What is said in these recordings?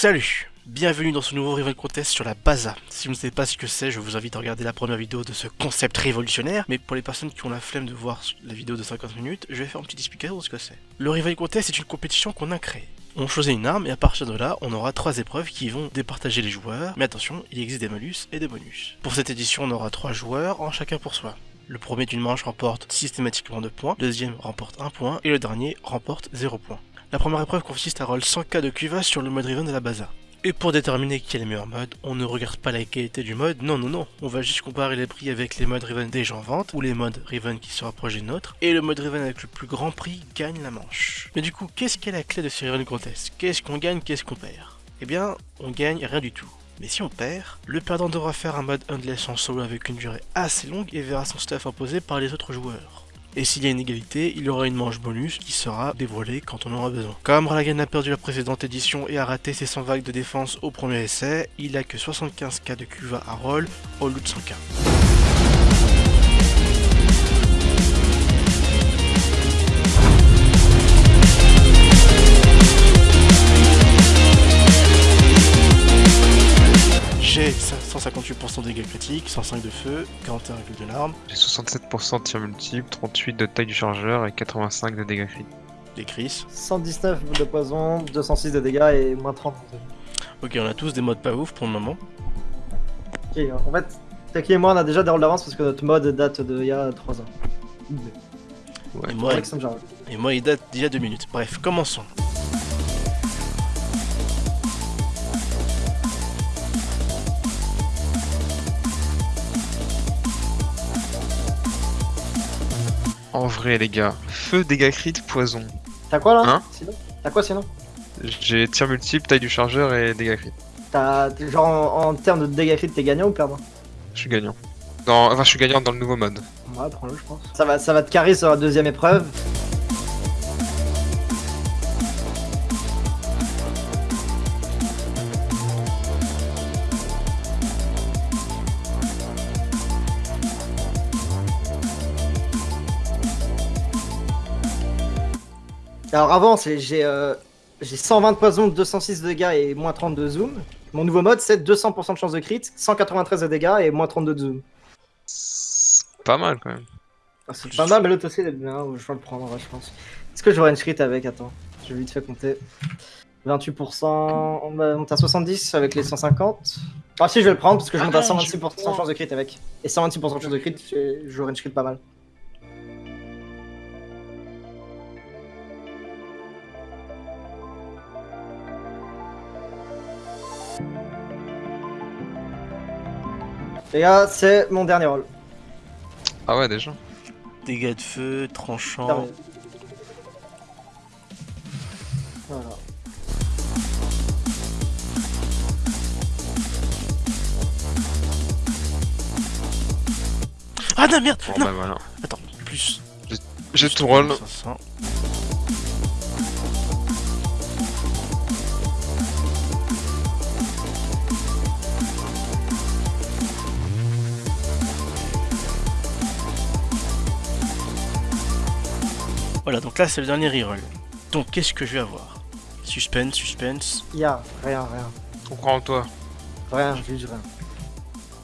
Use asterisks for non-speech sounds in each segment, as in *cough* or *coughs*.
Salut Bienvenue dans ce nouveau Rival Contest sur la Baza. Si vous ne savez pas ce que c'est, je vous invite à regarder la première vidéo de ce concept révolutionnaire. Mais pour les personnes qui ont la flemme de voir la vidéo de 50 minutes, je vais faire une petite explication de ce que c'est. Le Rival Contest est une compétition qu'on a créée. On choisit une arme et à partir de là, on aura trois épreuves qui vont départager les joueurs. Mais attention, il existe des malus et des bonus. Pour cette édition, on aura trois joueurs, en chacun pour soi. Le premier d'une manche remporte systématiquement 2 points, le deuxième remporte 1 point et le dernier remporte 0 points. La première épreuve consiste à roll 100k de cuva sur le mode Riven de la Baza. Et pour déterminer qui est le meilleur mode, on ne regarde pas la qualité du mode, non non non, on va juste comparer les prix avec les modes Riven déjà en vente, ou les modes Riven qui se rapprochent des nôtres, et le mode Riven avec le plus grand prix gagne la manche. Mais du coup, qu'est-ce qu'est la clé de ce Riven Contest? Qu'est-ce qu'on gagne, qu'est-ce qu'on perd? Eh bien, on gagne rien du tout. Mais si on perd, le perdant devra faire un mode Endless en solo avec une durée assez longue et verra son stuff imposé par les autres joueurs. Et s'il y a une égalité, il aura une manche bonus qui sera dévoilée quand on aura besoin. Comme Ralagan a perdu la précédente édition et a raté ses 100 vagues de défense au premier essai, il a que 75k de QVA à roll au lieu de 100k. J'ai 158% de dégâts critiques, 105 de feu, 41 de l'arme, J'ai 67% de tir multiple, 38 de taille du chargeur et 85 de dégâts critiques. des Chris. 119 de poison, 206 de dégâts et moins 30. Ok, on a tous des modes pas ouf pour le moment. Ok, en fait, Taki et moi on a déjà des rôles d'avance parce que notre mode date d'il y a 3 ans. Et moi, et moi, il date d'il y a deux minutes. Bref, commençons. En vrai, les gars, feu, dégâts crit, poison. T'as quoi là Hein Sinon T'as quoi sinon J'ai tir multiple, taille du chargeur et dégâts crit. T'as. Genre en, en termes de dégâts crit, t'es gagnant ou perdant Je suis gagnant. Dans... Enfin, je suis gagnant dans le nouveau mode. Ouais, prends-le, je pense. Ça va, ça va te carrer sur la deuxième épreuve. Alors avant, j'ai euh, j'ai 120 de poison, 206 de dégâts et moins 30 de zoom. Mon nouveau mode, c'est 200% de chance de crit, 193 de dégâts et moins 32 de zoom. C'est Pas mal quand même. Ah, c'est pas mal, mais l'autre aussi, il est bien. Je vais le prendre, je pense. Est-ce que j'aurai une crit avec? Attends, je vais vite fait compter. 28%, on va monter à 70 avec les 150. Ah si, je vais le prendre parce que je Ah monte à non, 126% de chance de crit avec. Et 126% de chance de crit, j'aurai une crit pas mal. Les gars, c'est mon dernier rôle. Ah ouais, déjà. Dégâts de feu, tranchant. Terminé. Voilà. Ah non, merde Bon Non bah voilà. Attends, plus. J'ai tout roll. 500. Voilà, donc là c'est le dernier reroll. Donc qu'est-ce que je vais avoir? Suspense, suspense, Y'a rien, rien. On croit en toi. Rien, juste rien.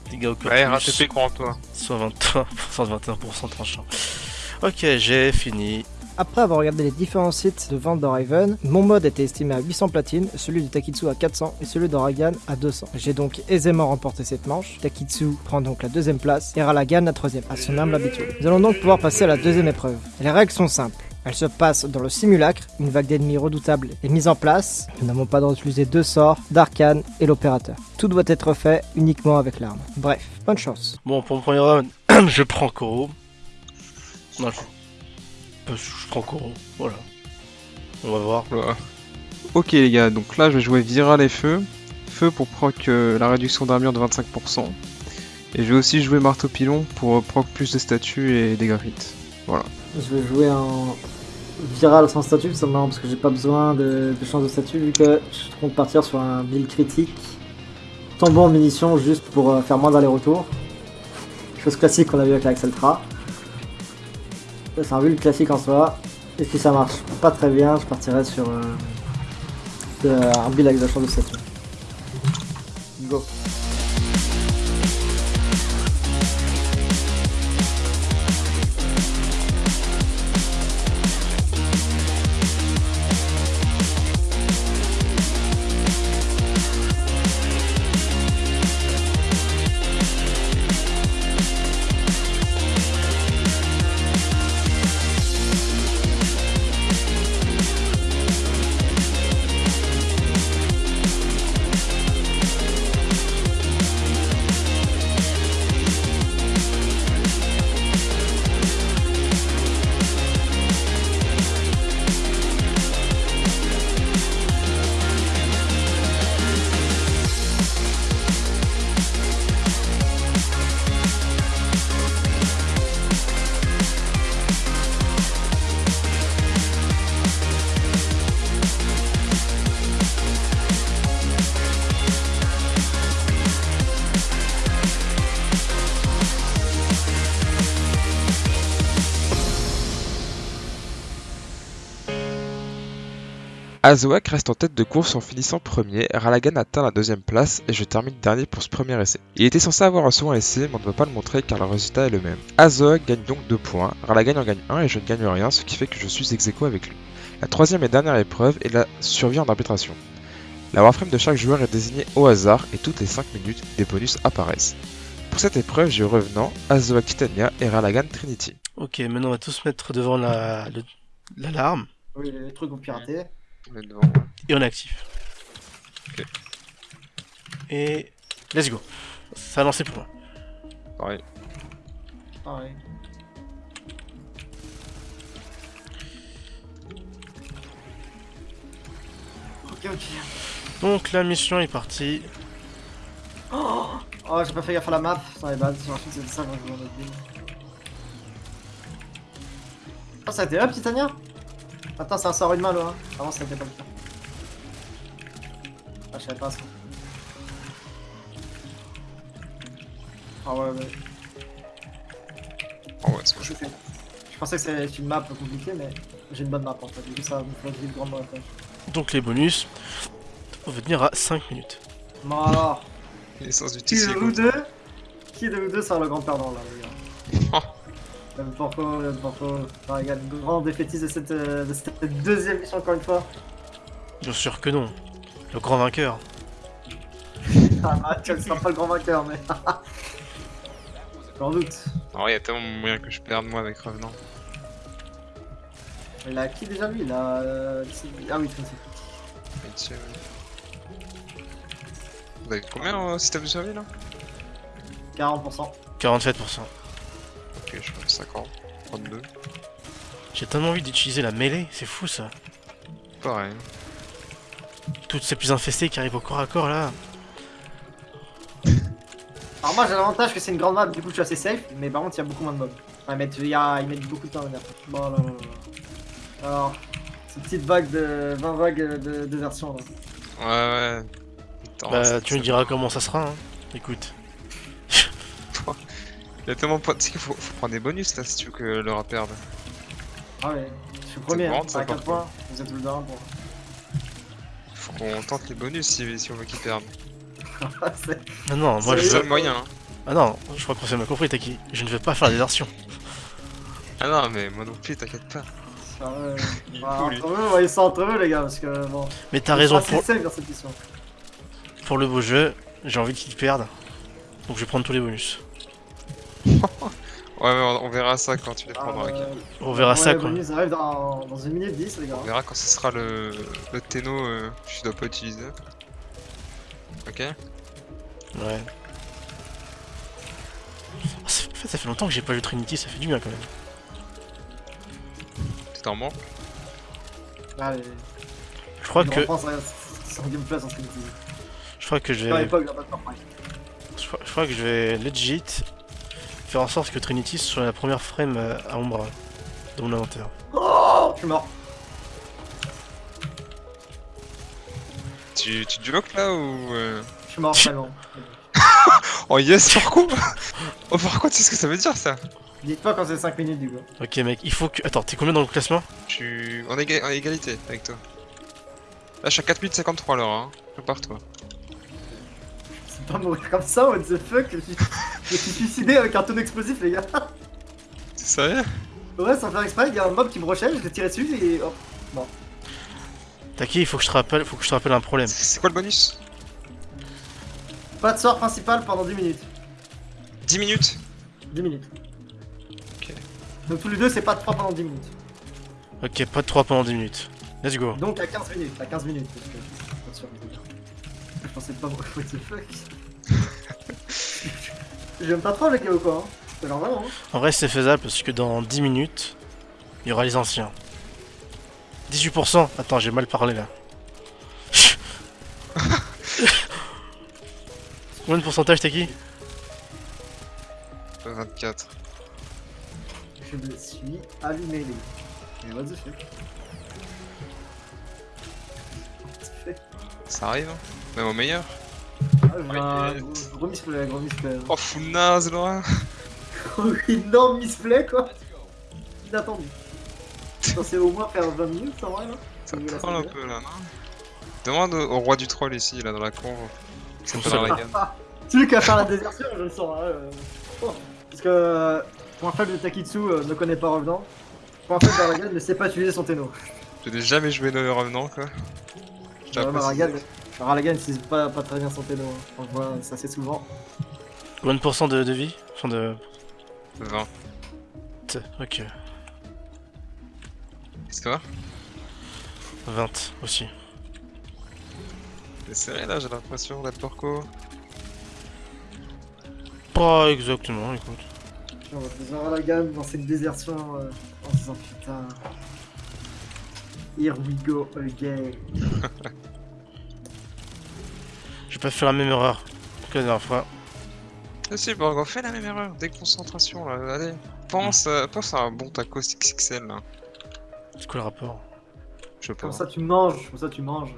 dégâts au cœur Ouais, RATP croit en toi. 123%, 121% *laughs* tranchant. Ok, j'ai fini. Après avoir regardé les différents sites de vente de Raven, mon mode était estimé à 800 platines, celui de Takitsu à 400 et celui de Ragan à 200. J'ai donc aisément remporté cette manche. Takitsu prend donc la deuxième place et Ralagan la troisième, à son humble habitude. Nous allons donc pouvoir passer à la deuxième épreuve. Les règles sont simples. Elles se passent dans le simulacre, une vague d'ennemis redoutables est mise en place, nous n'avons pas droit d'utiliser deux sorts, d'arcane et l'opérateur. Tout doit être fait uniquement avec l'arme. Bref, bonne chance. Bon, pour mon premier round, *clears throat* je prends Koro. Non, je... je prends Koro, voilà. On va voir. Voilà. Ok les gars, donc là je vais jouer Viral et Feu. Feu pour proc euh, la réduction d'armure de 25%. Et je vais aussi jouer Marteau Pilon pour euh, proc plus de statuts et des crit. Je vais jouer en viral sans statut, c'est marrant parce que j'ai pas besoin de, chance de statut vu que je compte partir sur un build critique. Tombant en munitions juste pour euh, faire moins d'aller-retour. Chose classique qu'on a vu avec la Exceltra. Ça, C'est un build classique en soi. Et si ça marche pas très bien, je partirai sur euh, un build avec l'achat de statue. Go. Azoak reste en tête de course en finissant premier, Ralagan atteint la deuxième place et je termine dernier pour ce premier essai. Il était censé avoir un second essai mais on ne peut pas le montrer car le résultat est le même. Azoak gagne donc 2 points, Ralagan en gagne 1 et je ne gagne rien ce qui fait que je suis ex aequo avec lui. La troisième et dernière épreuve est la survie en arbitration. La warframe de chaque joueur est désignée au hasard et toutes les 5 minutes des bonus apparaissent. Pour cette épreuve j'ai Revenant, Azoak Titania et Ralagan Trinity. Ok, maintenant on va tous mettre devant la l'alarme Oui, les trucs ont piraté. On est devant. et on est actif. Ok. Et let's go. Ça a lancé pour moi. Pareil. Pareil. Ok, ok. Donc la mission est partie. Oh, j'ai pas fait gaffe à la map, ça est bad, ensuite c'était ça quand je build. Oh, ça a été up, Titania? Attends, c'est un sort une main là. Hein. Avant, ça a été pas le cas. Ah, je savais pas ça. Ah ouais, ouais. Oh ouais, c'est bon. Je, sais. je pensais que c'était une map compliquée, mais j'ai une bonne map en fait. Du coup, ça me fait vite grandement la tâche. Donc les bonus, on va tenir à 5 minutes. Bon alors, L'essence du qui de vous deux Qui de vous deux sera le grand perdant là, les gars Le Porco, le Porco. Enfin, il y a le grand défaitiste de cette, euh, de cette deuxième mission encore une fois. Bien sûr que non. Le grand vainqueur. Ah, bah, tu ne seras pas le grand vainqueur, mais. *laughs* J'en doute. Alors, il y a tellement moyen que je perde moi avec Revenant. Il a qui déjà lui? Il a. euh, Ah oui, Trinity. Ouais. Vous avez combien en système de survie là? 40%. 47%. Ok, je crois 50. 32. J'ai tellement envie d'utiliser la mêlée, c'est fou ça. Pareil. Toutes ces plus infestées qui arrivent au corps à corps là. *laughs* Alors, moi j'ai l'avantage que c'est une grande map, du coup je suis assez safe, mais par contre il y a beaucoup moins de mobs. Enfin, ils mettent, il y a- ils mettent beaucoup de temps à venir. Bon, là, là, là. Alors, cette petite vague de. 20 vagues de, de versions là. Ouais, ouais. Attends, bah tu me diras comment ça sera. Hein. Écoute. Il y a tellement de points. Tu sais qu'il faut, faut prendre des bonus là si tu veux que Laura perde. Ah ouais, je suis premier, hein, à 4 par points, vous êtes le d'un pour. Faut qu'on tente les bonus si, si on veut qu'il perde. *laughs* C'est- Ah non, moi C'est je le veux... seul moyen. Hein. Ah non, je crois qu'on s'est mal compris, Taki. Je ne veux pas faire des versions. Ah non, mais moi non plus, t'inquiète pas. Ah ouais, Il *laughs* est bah, entre eux, entre les gars, parce que bon. Mais t'as ils raison, sont pour, assez safe dans cette mission. pour le beau jeu, j'ai envie qu'ils perdent. Donc je vais prendre tous les bonus. *laughs* Ouais, mais on, on verra ça quand tu les prendras. ok. ouais, On verra ouais, ça bonus arrivent dans, dans une minute 10 les gars. On verra quand ce sera le, le Tenno euh, que je dois pas utiliser. Ok Ouais. Ah, ça fait- En fait, ça fait longtemps que j'ai pas joué Trinity, ça fait du bien quand même. Tu en manques Allez, Je crois il que gameplay je crois que je vais crois, je crois que je vais legit faire en sorte que Trinity soit la première frame euh, à ombre dans mon inventaire. Oh, je suis mort. Tu, tu duloques là ou. euh? Je suis mort, vraiment. *laughs* Oh yes, pourquoi *laughs* Oh pourquoi tu sais ce que ça veut dire ça? Dites pas quand c'est 5 minutes du coup. Ok mec, il faut que... Attends, t'es combien dans le classement? Je suis en, éga- en égalité avec toi. Là, je suis à 4053 alors, hein. Prépare-toi. C'est pas mourir comme ça, what the fuck? Je me suis suicidé avec un tonneau explosif, les gars. C'est sérieux? Ouais, sans faire exprès, il y a un mob qui me rushait, je l'ai tiré dessus et. Oh. Taki, il faut que je te rappelle, faut que je te rappelle un problème. C'est quoi le bonus? Pas de sort principal pendant 10 minutes. 10 minutes? 10 minutes. Ok. Donc tous les deux, c'est pas de 3 pendant 10 minutes. Ok, pas de 3 pendant 10 minutes. Let's go. Donc à 15 minutes, à 15 minutes. Parce que je pensais pas *laughs* what the fuck? J'aime pas trop les quoi hein. C'est vraiment. hein. En vrai, c'est faisable parce que dans 10 minutes, il y aura les anciens. 18% Attends, j'ai mal parlé là. *laughs* Combien de pourcentage, Taki 24. Je me suis allumé les. Mais what the fuck What the fuck? Ça arrive, hein Même au meilleur. Ah, un gros, misplay, gros misplay. Oh, full naze, Laura *laughs* énorme misplay quoi Inattendu. Censé au moins faire 20 minutes en vrai là Ça de la troll un peu là, non Demande au roi du troll ici, là, dans la con. C'est pas la va. gamme. Celui qui va faire la désertion, je le sens. Hein, euh. Oh. Parce que euh, pour un fan de Takitsu euh, ne connaît pas Revenant. Pour un fan d'Aragan ne sait pas utiliser son téno. Je n'ai jamais joué le revenant, quoi. Aragan, Aragan n'utilise pas, pas très bien téno. hein. On le voit ça assez souvent. Combien de pourcents de, de vie? Enfin de... 20. T- Ok. Qu'est-ce que ça va 20 aussi. C'est serré là, j'ai l'impression d'être porco. Pas exactement, écoute. On va faire Aragan dans cette désertion euh, en se disant putain. Here we go again. *laughs* J'ai pas fait la même erreur que la dernière fois. Ah si, bon, on fait la même erreur. Déconcentration là, allez. Pense, euh, pense à un bon taco XXL là. C'est quoi le rapport Je sais pas. Comme ça tu manges, comme ça tu manges.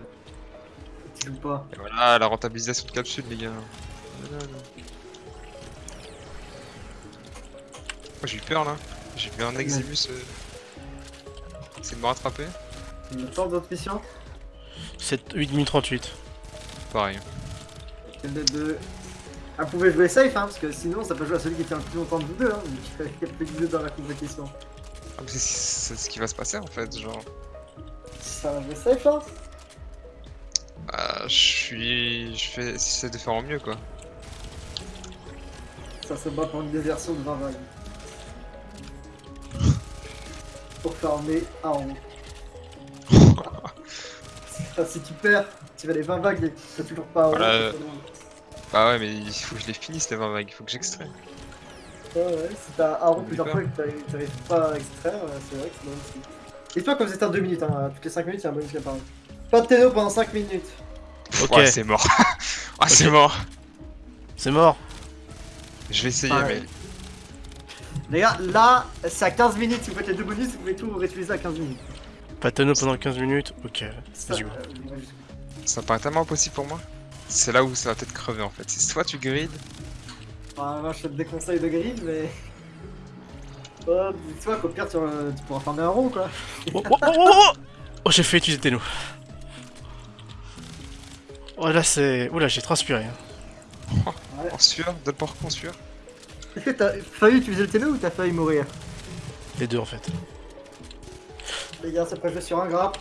Tu joues pas. Et voilà, la rentabilisation de capsule, les gars. Voilà, là. Oh, j'ai eu peur là. J'ai vu un Exibus. Euh... essayer de me rattraper. Il y a d'autres missions 7, 8 minutes 38. Pareil. Des deux Ah, vous pouvez jouer safe, hein, parce que sinon ça peut jouer à celui qui tient le plus longtemps de vous deux, hein, vu qu'il y a plus de deux dans la compétition. Ah, c'est c'est ce qui va se passer en fait, genre. Ça va jouer safe, hein Bah, je suis. Je fais. J'essaie de faire en mieux quoi. Ça se bat pour une désertion de 20 vagues. *laughs* Pour farmer à haut. Enfin, si tu perds, tu vas les 20 vagues et t'as toujours pas. Voilà. c'est pas loin. Bah ouais, mais il faut que je les finisse les 20 vagues, il faut que j'extrais. Ouais, ouais, si t'as Aaron Oublie plusieurs fois et que t'arrives- pas à extraire, c'est vrai que c'est bon aussi. Et toi, comme c'était en 2 minutes, hein, toutes les 5 minutes, c'est un bonus qui apparaît. Pas de téno pendant 5 minutes. Ok. Ouais, c'est mort. *laughs* ah, c'est mort. C'est mort Je vais essayer, mais. Les gars, là, c'est à 15 minutes, si vous faites les deux bonus, vous pouvez tout réutiliser à 15 minutes. Tonneau pendant 15 minutes Ok. Ça, Let's go. euh, ouais, Ça paraît tellement impossible pour moi. C'est là où ça va peut-être crever en fait. C'est soit tu grides, Bah, moi, je te déconseille de grid, mais. Oh, dis-toi qu'au pire, tu, euh, tu pourras farmer un rond, quoi. Oh, oh, oh, oh, oh Oh, j'ai fait utiliser Tenno. Oh là c'est... Oula j'ai transpiré. hein. *laughs* en sueur, de porc en sueur. Est-ce que t'as failli utiliser le téno ou t'as failli mourir? Les deux en fait. Les gars, c'est pas jouer sur un grappe.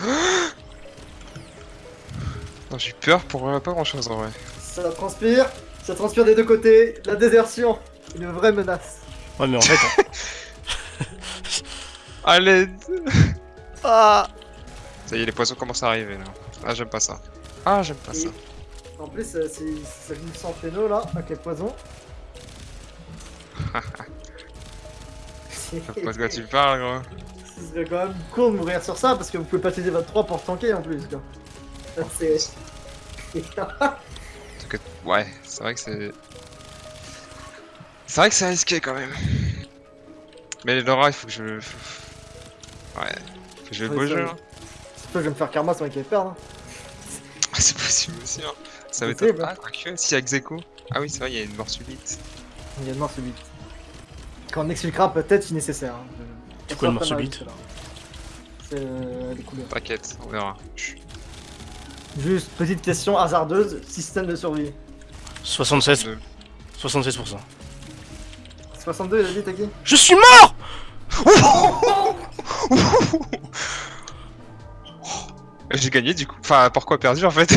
*gasps* Non, j'ai eu peur pour euh, pas grand chose en vrai. Ça transpire, ça transpire des deux côtés. La désertion, une vraie menace. Ouais mais en fait... À l'aide *laughs* ah Ça y est, les poissons commencent à arriver là. Ah, j'aime pas ça. Ah, j'aime pas ça. En plus, euh, ça joue sans téno là, avec les poisons. Je sais *laughs* pas de quoi tu parles, gros? Ce serait quand même con de mourir sur ça parce que vous pouvez pas utiliser votre 3 pour tanker en plus quoi. C'est. Ouais, c'est vrai que c'est. C'est vrai que c'est risqué quand même. Mais Laura, il faut que je. Ouais. Faut que je le beau jeu. hein. C'est toi, je vais me faire karma sur qui perdre. hein. *laughs* C'est possible aussi. Hein. Ça va être. Ah, quoique, si, avec Zeko. Ah oui, c'est vrai, il y a une mort subite. Il y a une mort subite. Quand on exfiltrera peut-être si nécessaire. hein. C'est quoi pas subite mal, C'est euh, les couleurs. T'inquiète, on verra. Juste, petite question hasardeuse, système de survie. 76, De- 76%. 62, il a dit, t'as qui Je suis mort *laughs* J'ai gagné du coup. Enfin, pourquoi perdu en fait? *laughs*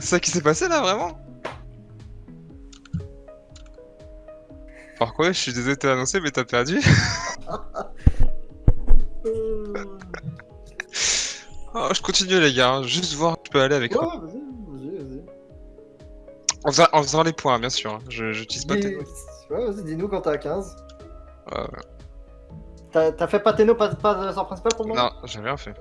C'est ça qui s'est passé là, vraiment? Pourquoi Je suis désolé de te l'annoncer, mais t'as perdu. *laughs* Oh, je continue les gars, juste voir je peux aller avec Ouais, vas-y, vas-y, vas-y. En faisant, en faisant les points, bien sûr. hein. Je j'utilise pas tes... Ouais, vas-y, dis-nous quand t'es à 15. Ouais. T'as t'as fait pas Téno, pas, pas de sort principal pour moment? Non, j'ai rien fait.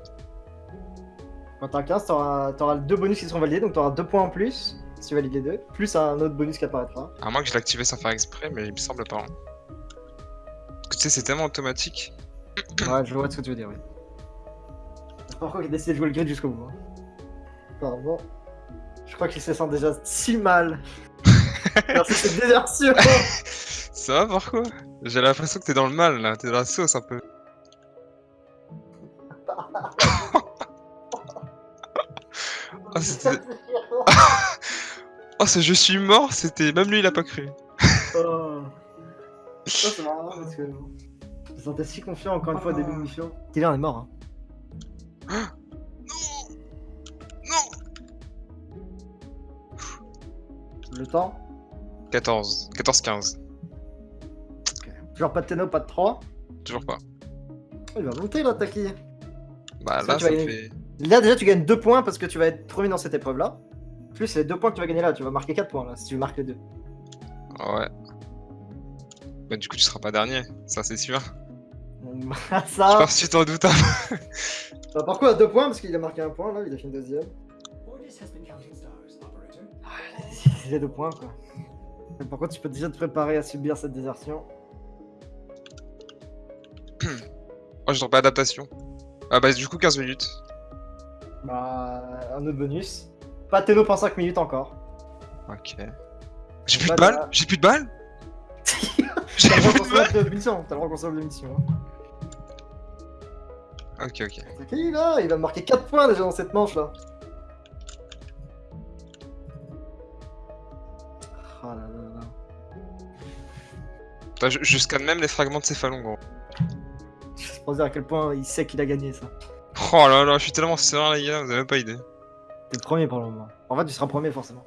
Quand t'es à 15, t'auras t'auras deux bonus qui seront validés, donc t'auras deux points en plus si tu valides les deux, plus un autre bonus qui apparaîtra. À moins que je l'ai activé sans faire exprès, mais il me semble pas. hein. Tu sais, c'est tellement automatique. *coughs* Ouais, je vois ce que tu veux dire, oui. Pourquoi il a décidé de jouer le grid jusqu'au bout hein. Pardon. Je crois qu'il se sent déjà si mal. Merci cette désertion Ça va, pourquoi J'ai l'impression que t'es dans le mal là, t'es dans la sauce un peu. oh, *laughs* *laughs* c'était... *laughs* oh, ce je suis mort, c'était. Même lui, il a pas cru. Oh. Ça, c'est marrant parce que. Je me sentais si confiant encore une fois au début de mission. Dylan est mort. Hein. *gasps* Non Le temps? 14. 14-15. Genre pas de Téno, pas de 3. Toujours pas. Il va monter là, Taki. Bah Ça, là, tu ça gagner. fait. Là, déjà, tu gagnes 2 points parce que tu vas être premier dans cette épreuve là. Plus les 2 points que tu vas gagner là, tu vas marquer 4 points là si tu marques les 2. Ouais. Bah, du coup, tu seras pas dernier, ça c'est sûr. *laughs* Je ça. pense que tu t'en doutes un peu. *laughs* Bah, pourquoi 2 points Parce qu'il a marqué un point là, il a fait une deuxième. Il a 2 points quoi. Mais par contre, tu peux déjà te préparer à subir cette désertion. *clears throat* Oh, je pas adaptation. Ah, bah, du coup, 15 minutes. Bah, un autre bonus. Pas de Téno pendant 5 minutes encore. Ok. J'ai plus Bah, de balles J'ai plus de balles *laughs* J'ai T'as le droit plus de de de mission, t'as le droit de consommer de mission. Hein. Ok, ok. C'est qui là? Il va marquer 4 points déjà dans cette manche là. Oh là là là. Attends, je, je scanne même les fragments de céphalon, gros. C'est pour dire à quel point il sait qu'il a gagné ça. Oh là là, je suis tellement serein, les gars, vous avez même pas idée. T'es premier pour le moment. En fait, tu seras premier forcément.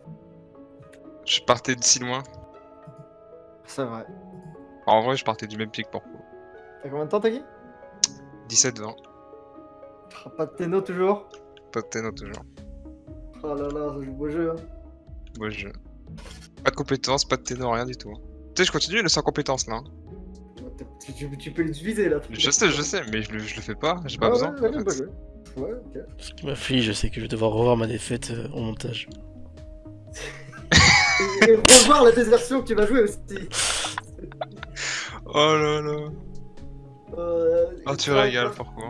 Je partais de si loin. C'est vrai. En vrai, je partais du même pied que Porco. T'as combien de temps, Taki 17-20. Ah, Pas de Téno toujours? Pas de Tenno toujours. Oh là là, ça joue beau jeu. Hein. Moi, je. Pas de compétences, pas de Tenno, rien du tout. Tu sais, je continue le sans compétences là. hein. Tu, tu- tu peux l'utiliser là. Je sais, je sais, mais je le, je le fais pas, j'ai pas Ah besoin. ouais, en beau fait. Ouais, ok. Ce qui m'afflige, je sais que je vais devoir revoir ma défaite euh, au montage. *laughs* Et, et revoir la désertion que tu vas jouer aussi. Oh là là. Euh, Oh, tu quand- régales, pourquoi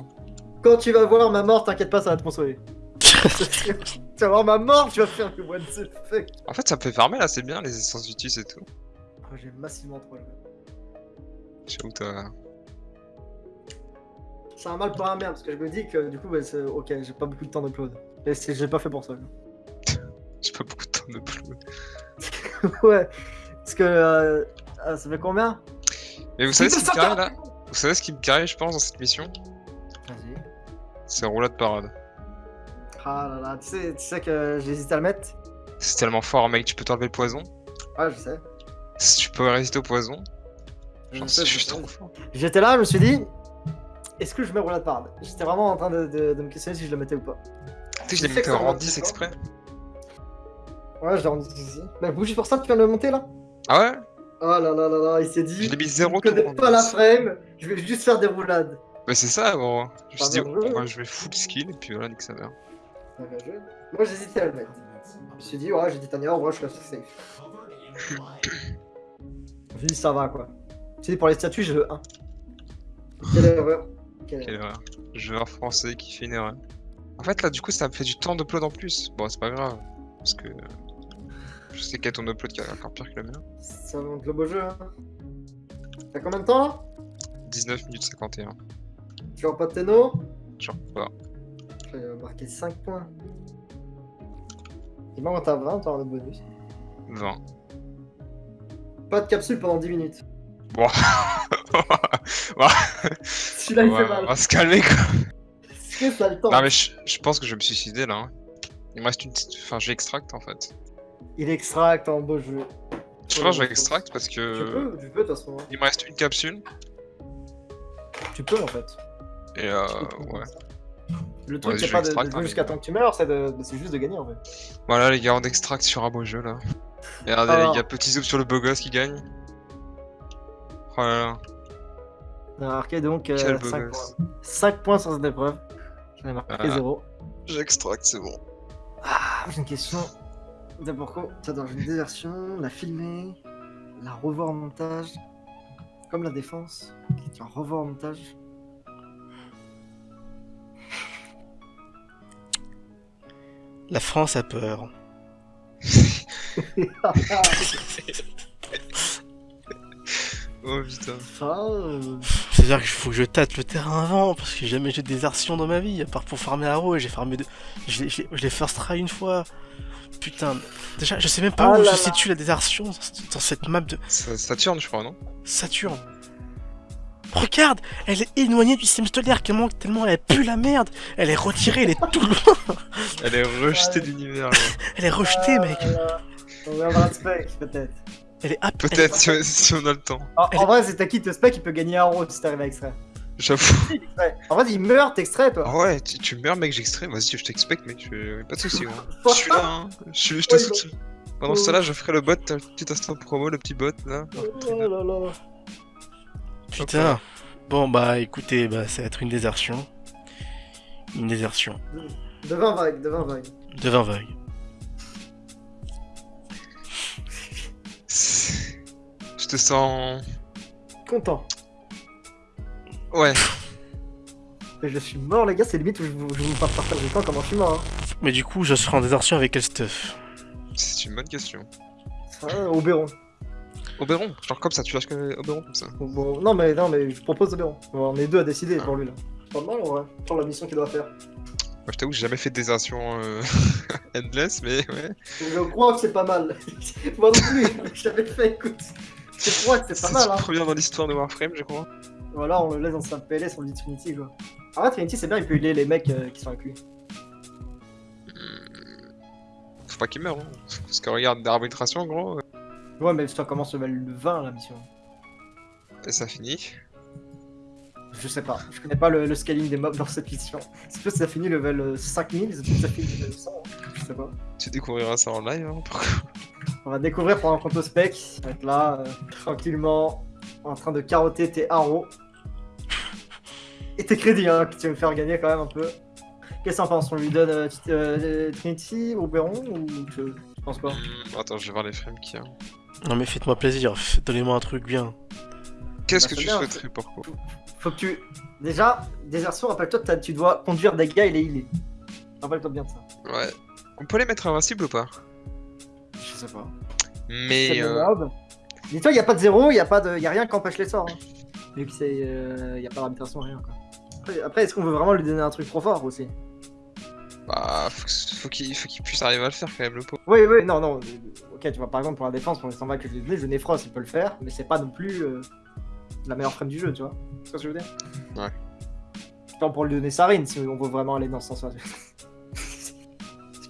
Quand tu vas voir ma mort, t'inquiète pas, ça va te consoler. *laughs* tu vas voir ma mort, tu vas faire le what the fuck. En fait, ça me fait farmer là, c'est bien, les essences Vitus et tout. Oh, J'ai massivement trop joué. J'avoue, t'as. C'est un mal pour un bien parce que je me dis que du coup, bah, c'est ok, j'ai pas beaucoup de temps d'upload. Et c'est- j'ai pas fait pour ça. *laughs* J'ai pas beaucoup de temps de plus. *laughs* ouais, parce que euh, ah, ça fait combien? Mais vous savez ce qui me carré là? Vous savez ce qui me carré, je pense, dans cette mission? Vas-y. C'est roulade parade. Ah là là, tu sais, tu sais que j'hésite à le mettre? C'est tellement fort, mec, tu peux t'enlever le poison. Ouais, je sais. Si tu peux résister au poison, Je j'en sais, je sais. trop fort. J'étais là, je me suis dit, est-ce que je mets roulade parade J'étais vraiment en train de, de- de me questionner si je le mettais ou pas. Tu sais, je l'ai sais monté en rang va, 10 c'est exprès. Ouais, je l'ai rendu ici. Bah, vous, juste pour ça, tu viens de le monter là Ah ouais? Oh là là là là, il s'est dit. Je l'ai mis 0 Je connais pas la frame, je vais juste faire des roulades. Bah c'est ça, gros. Je me suis dit, moi je vais full skill, et puis voilà, nique sa mère. Moi j'hésitais à le mettre. Je me suis dit, ouais, j'ai dit Tania, en vrai, je suis safe. Je me suis dit, ça va quoi. Suis dit, pour les statuts, je veux 1. Quelle erreur. Quelle Quelle erreur. Joueur français qui fait une erreur. En fait, là, du coup, ça me fait du temps d'upload en plus. Bon, c'est pas grave. Parce que. Je sais qu'il y a ton upload qui est encore pire que le mien. Ça monte le beau jeu. Hein. T'as combien de temps là? 19 minutes 51. Tu vois pas de Téno Genre pas. Il va marquer 5 points. Et moi, quand t'as 20, t'auras le bonus. 20. Pas de capsule pendant 10 minutes. *laughs* Bon. Celui-là, il Ouais, fait on mal. va se calmer quoi. Que ça a le temps Non mais je, je pense que je vais me suicider là. hein. Il me reste une petite... Enfin, je vais extract en fait. Il extracte en beau jeu. Je pense que je vais extract parce Tu que... peux, tu peux de toute façon. hein. Il me reste une capsule. Tu peux en fait. Et euh... Tu. Ouais. Le truc, Ouais, c'est pas de, jouer hein, jusqu'à temps que tu meurs, c'est juste de gagner en fait. Voilà les gars, on extract sur un beau jeu là. Regardez Alors. les gars, petit zoom sur le beau gosse qui gagne. Oh là là. On a marqué donc Quel 5 beau points. gosse. 5 points sur cette épreuve. J'en ai marqué Voilà. 0. J'extracte, c'est bon. Ah, j'ai une question. D'abord, quoi? Ça dans une désertion, la filmer, la revoir en montage. Comme la défense, tu vas revoir en montage. La France a peur. *laughs* *laughs* *laughs* Oh putain. Ça, euh, C'est-à-dire qu'il faut que je tâte le terrain avant, parce que j'ai jamais j'ai de désertion dans ma vie, à part pour farmer Arrow, et j'ai farmé deux... Je l'ai- je je first try une fois. Putain, déjà, je sais même pas Ah où là se là. situe la désertion dans, cette map de tourne je crois, non? Saturne. Regarde, elle est éloignée du système stellaire tellement, tellement elle pue la merde. Elle est retirée, elle est tout loin. Elle est rejetée de l'univers. là. Elle est rejetée, mec. voilà. On verra peut-être. Elle est Peut-être si, on- si on a le temps. En, en vrai, c'est ta kit, le spec, il peut gagner un euro si t'arrives à extraire. J'avoue. En vrai, il meurt, t'extrait, toi. Ah ouais, tu, tu meurs mec, j'extrais. Vas-y, je t'expecte mec, je... pas de soucis. Hein. Je suis là, hein. je, suis- je te Ouais, soutiens. Pendant ce temps-là, je ferai le bot, un petit instant promo, le petit bot là. Oh là là. Putain. Bon, bah écoutez, bah, ça va être une désertion. Une désertion. De 20 vagues, de 20 vagues. De 20 vagues. Te sens. Content. Ouais. Mais je suis mort, les gars, c'est limite où je vous, je vous parle partage du temps comment je suis mort. Hein. Mais du coup, je serai en désertion avec quel stuff C'est une bonne question. Ah, Oberon. Oberon, genre comme ça, tu lâches que Oberon comme ça. Bon, non, mais, non, mais je propose Oberon. Bon, on est deux à décider pour lui là. C'est pas mal en vrai, pour la mission qu'il doit faire. Moi, je t'avoue, j'ai jamais fait de désertion euh, *laughs* endless, mais ouais. Je crois que c'est pas mal. *laughs* Moi non plus, *laughs* j'avais fait, écoute. Crois que c'est pas mal, hein. première dans l'histoire de Warframe, je crois. Alors on le laisse dans sa PLS, on le dit Trinity, quoi. En vrai, Trinity, c'est bien, il peut aider les mecs euh, qui sont avec lui. Faut pas qu'il meure, hein. Parce que regarde, d'arbitration, gros, euh, Ouais, mais ça commence level 20 la mission. et ça finit. Je sais pas, je connais pas le, le scaling des mobs dans cette mission. *laughs* C'est que ça finit level euh, 5000, c'est peut-être que ça finit level 100, hein? je sais pas. Tu découvriras ça en live, hein. On va découvrir pendant qu'on te spec, on va être là, euh, tranquillement, en train de carotter tes arrows. Et tes crédits, hein, que tu veux me faire gagner quand même un peu. Qu'est-ce qu'on pense On lui donne euh, euh, Trinity ou Oberon ou tu, tu penses quoi Hmm, attends, je vais voir les frames qu'il y a. Non mais faites-moi plaisir, donnez-moi un truc bien. Qu'est-ce Bah, que tu bien, souhaiterais, pourquoi Faut que tu. Déjà, désertion, rappelle-toi que t'as- tu dois conduire des gars et les healer. Rappelle-toi bien de ça. Ouais. On peut les mettre invincibles ou pas? Je sais pas. Mais. Le euh. Dis-toi, y a pas de zéro, y a, pas de... y a rien qui empêche les sorts. Hein. Vu que c'est. euh, y a pas d'arbitration, rien quoi. Après, après, est-ce qu'on veut vraiment lui donner un truc trop fort aussi? Bah, faut, faut qu'il faut qu'il puisse arriver à le faire quand même, le pauvre. Oui, oui, non, non. Ok, tu vois, par exemple, pour la défense, pour les 100 balles que je lui ai donné, je Néphros, il peut le faire, mais c'est pas non plus euh, la meilleure frame du jeu, tu vois. C'est ce que je veux dire? Ouais. Pas pour lui donner Sarine si on veut vraiment aller dans ce sens-là.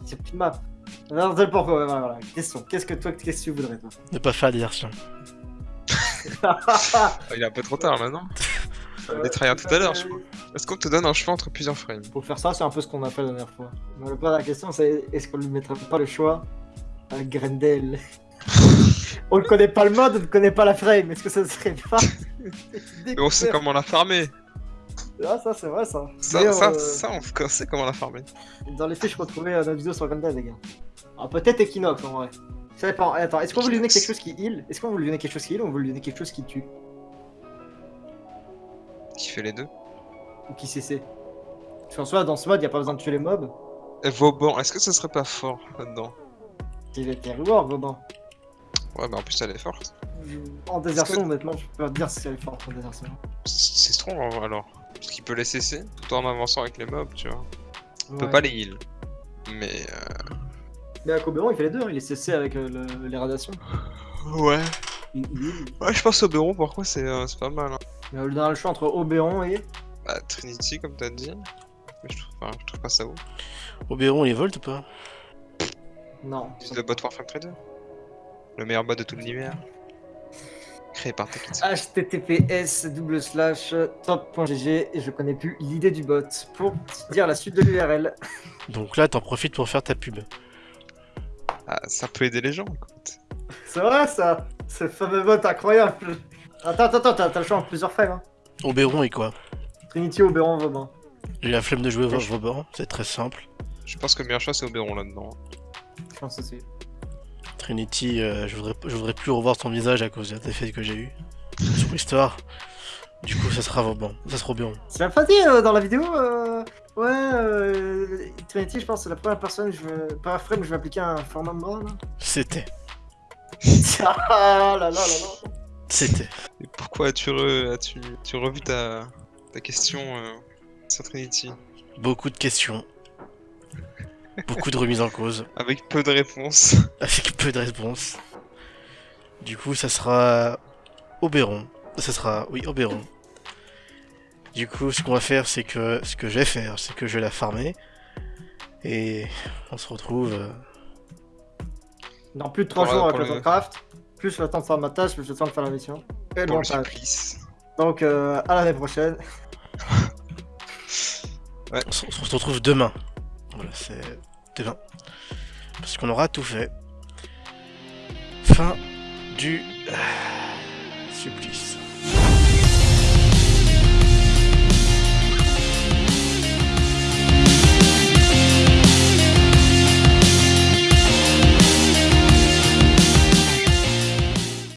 C'est plus de map. Non, c'est pourquoi, voilà, voilà. Question. Qu'est-ce que toi, qu'est-ce que tu voudrais, toi Ne pas faire la désertion. Ah, il est un peu trop tard là, non On est tryhard tout à l'heure, je crois. Est-ce qu'on te donne un choix entre plusieurs frames? Pour faire ça, c'est un peu ce qu'on a fait la dernière fois. Mais le la question, c'est est-ce qu'on lui mettrait pas le choix à Grendel? *laughs* On ne connaît pas le mode, on ne connaît pas la frame. Est-ce que ça serait pas *laughs* Mais on sait comment la farmer Ah, ça, c'est vrai, ça. Ça, ça, euh, ça, on sait comment la farmer. Dans les fiches, je retrouvais euh, notre vidéo sur Grendel, les gars. Alors, peut-être Equinox, en vrai. Ça dépend. Eh, Attends, est-ce qu'on veut lui donner quelque chose qui heal? Est-ce qu'on veut lui donner quelque chose qui heal ou on veut lui donner quelque chose qui tue? Qui fait les deux Ou qui CC Parce qu'en soi, dans ce mode, il a pas besoin de tuer les mobs. Et Vauban, est-ce que ce serait pas fort là-dedans? Il était reward, Vauban. Ouais, bah en plus elle est forte. En désertion, honnêtement, je peux pas te dire si elle est forte en désertion. C'est strong en vrai, alors. Parce qu'il peut les cesser tout en avançant avec les mobs, tu vois. On peut pas les heal. Mais euh, Mais à Oberon, il fait les deux, hein. il est CC avec euh, le- les radiations. ouais. Il, il. Ouais, je pense au Oberon, pourquoi c'est euh, c'est pas mal. Hein. Mais on a le choix entre Oberon et. Bah, Trinity, comme t'as dit. Mais je trouve, enfin, je trouve pas ça ouf. Oberon, il volt ou pas? Non. C'est le bot Warframe Trader. Le meilleur bot de tout l'univers. Créé par Takitsu. https double slash top.gg et je connais plus l'idée du bot pour dire la suite de l'URL. *laughs* Donc là, t'en profites pour faire ta pub. Ah, ça peut aider les gens, écoute. C'est vrai ça Ce fameux bot incroyable Attends, attends, attends, t'as le choix en plusieurs files. Hein. Oberon et quoi Trinity, Oberon, Vauban. J'ai la flemme de jouer au Vauban, c'est très simple. Je pense que le meilleur choix c'est Oberon là-dedans. Je pense aussi. Trinity, euh, je, voudrais, je voudrais plus revoir son visage à cause des faits que j'ai eu sur l'histoire. Du coup, ça sera Vauban, ça sera Oberon. Tu l'as pas dit euh, dans la vidéo euh, Ouais, euh, Trinity, je pense que c'est la première personne, je veux, par frame, je vais appliquer un format de bras là. C'était, *laughs* ah là là là là. c'était. Et pourquoi as-tu re- as-tu tu revu ta, ta question euh, sur Trinity? Beaucoup de questions. Beaucoup de remises en cause. Avec peu de réponses. avec peu de réponses. Du coup, ça sera Oberon. Ça sera, oui, Oberon. Du coup, ce qu'on va faire, c'est que ce que je vais faire, c'est que je vais la farmer. Et on se retrouve. euh, Dans plus de 3 Pour, jours avec le temps craft, plus le temps de faire ma tâche, plus le temps de faire la mission. Et le montage. Donc euh, à l'année prochaine. *laughs* on, se, on se retrouve demain. Voilà, c'est Parce qu'on aura tout fait. Fin du euh, supplice.